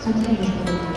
そちらでい。